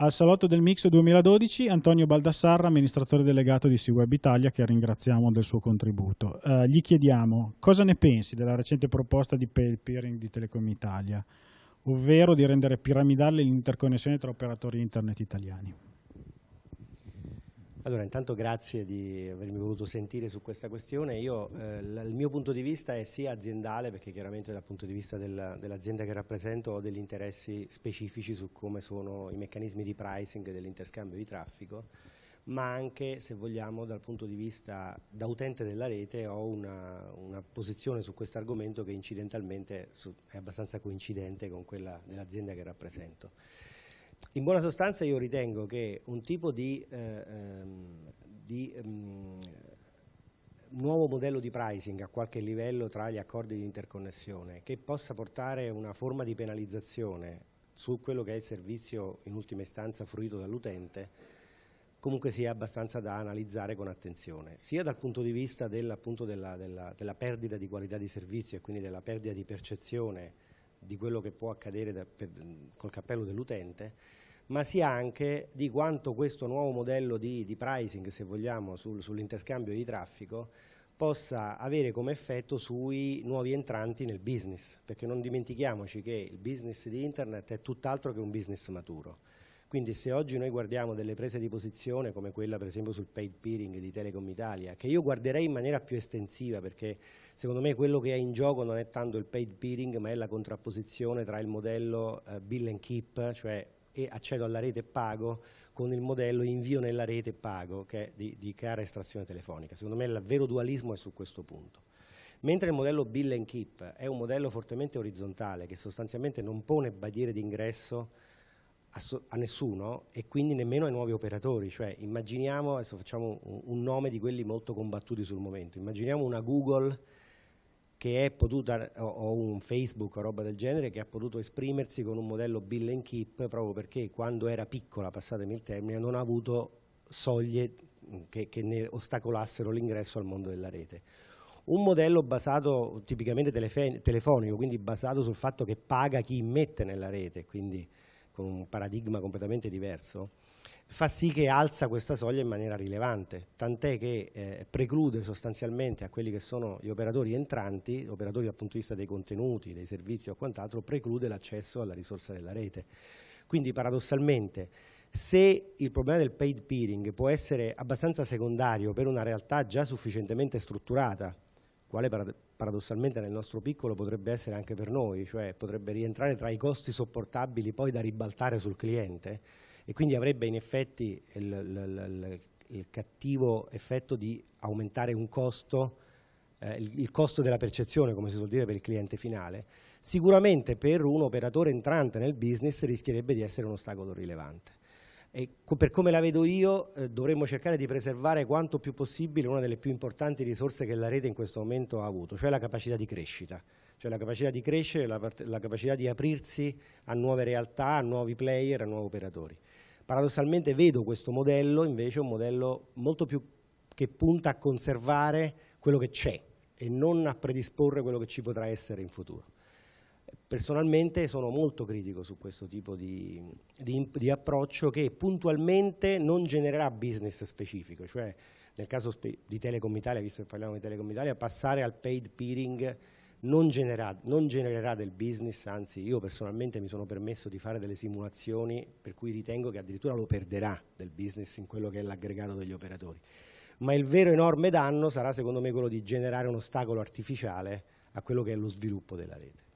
Al salotto del Mix 2012 Antonio Baldassarra, amministratore delegato di SeaWeb Italia, che ringraziamo del suo contributo. Eh, gli chiediamo cosa ne pensi della recente proposta di pay peering di Telecom Italia, ovvero di rendere piramidale l'interconnessione tra operatori internet italiani. Allora, intanto grazie di avermi voluto sentire su questa questione. Io, eh, il mio punto di vista è sia aziendale, perché chiaramente dal punto di vista del, dell'azienda che rappresento ho degli interessi specifici su come sono i meccanismi di pricing dell'interscambio di traffico, ma anche, se vogliamo, dal punto di vista da utente della rete ho una, una posizione su questo argomento che incidentalmente è abbastanza coincidente con quella dell'azienda che rappresento. In buona sostanza io ritengo che un tipo di, eh, ehm, di um, nuovo modello di pricing a qualche livello tra gli accordi di interconnessione che possa portare una forma di penalizzazione su quello che è il servizio in ultima istanza fruito dall'utente comunque sia abbastanza da analizzare con attenzione, sia dal punto di vista della, della, della, della perdita di qualità di servizio e quindi della perdita di percezione di quello che può accadere da, per, col cappello dell'utente, ma sia anche di quanto questo nuovo modello di, di pricing, se vogliamo, sul, sull'interscambio di traffico possa avere come effetto sui nuovi entranti nel business, perché non dimentichiamoci che il business di internet è tutt'altro che un business maturo. Quindi se oggi noi guardiamo delle prese di posizione come quella per esempio sul paid peering di Telecom Italia, che io guarderei in maniera più estensiva perché secondo me quello che è in gioco non è tanto il paid peering ma è la contrapposizione tra il modello uh, bill and keep, cioè accedo alla rete e pago, con il modello invio nella rete e pago, che è di, di cara estrazione telefonica. Secondo me il vero dualismo è su questo punto. Mentre il modello bill and keep è un modello fortemente orizzontale che sostanzialmente non pone barriere d'ingresso a, nessuno e quindi nemmeno ai nuovi operatori, cioè immaginiamo, adesso facciamo un, un nome di quelli molto combattuti sul momento, immaginiamo una Google che è potuta, o un Facebook o roba del genere, che ha potuto esprimersi con un modello bill and keep proprio perché quando era piccola, passatemi il termine, non ha avuto soglie che, che ne ostacolassero l'ingresso al mondo della rete. Un modello basato tipicamente telefonico, quindi basato sul fatto che paga chi mette nella rete, quindi con un paradigma completamente diverso, fa sì che alza questa soglia in maniera rilevante, tant'è che eh, preclude sostanzialmente a quelli che sono gli operatori entranti, operatori dal punto di vista dei contenuti, dei servizi o quant'altro, preclude l'accesso alla risorsa della rete. Quindi paradossalmente se il problema del paid peering può essere abbastanza secondario per una realtà già sufficientemente strutturata, quale paradossalmente nel nostro piccolo potrebbe essere anche per noi, cioè potrebbe rientrare tra i costi sopportabili poi da ribaltare sul cliente e quindi avrebbe in effetti il, il, il, il cattivo effetto di aumentare un costo, eh, il, costo della percezione, come si suol dire per il cliente finale, sicuramente per un operatore entrante nel business rischierebbe di essere un ostacolo rilevante. E per come la vedo io eh, dovremmo cercare di preservare quanto più possibile una delle più importanti risorse che la rete in questo momento ha avuto, cioè la capacità di crescita, cioè la capacità di crescere, la, la capacità di aprirsi a nuove realtà, a nuovi player, a nuovi operatori. Paradossalmente vedo questo modello invece un modello molto più che punta a conservare quello che c'è e non a predisporre quello che ci potrà essere in futuro. Personalmente sono molto critico su questo tipo di, di, di, approccio che puntualmente non genererà business specifico, cioè nel caso di Telecom Italia, visto che parliamo di Telecom Italia, passare al paid peering non, genera, non genererà del business, anzi io personalmente mi sono permesso di fare delle simulazioni per cui ritengo che addirittura lo perderà del business in quello che è l'aggregato degli operatori. Ma il vero enorme danno sarà secondo me quello di generare un ostacolo artificiale a quello che è lo sviluppo della rete.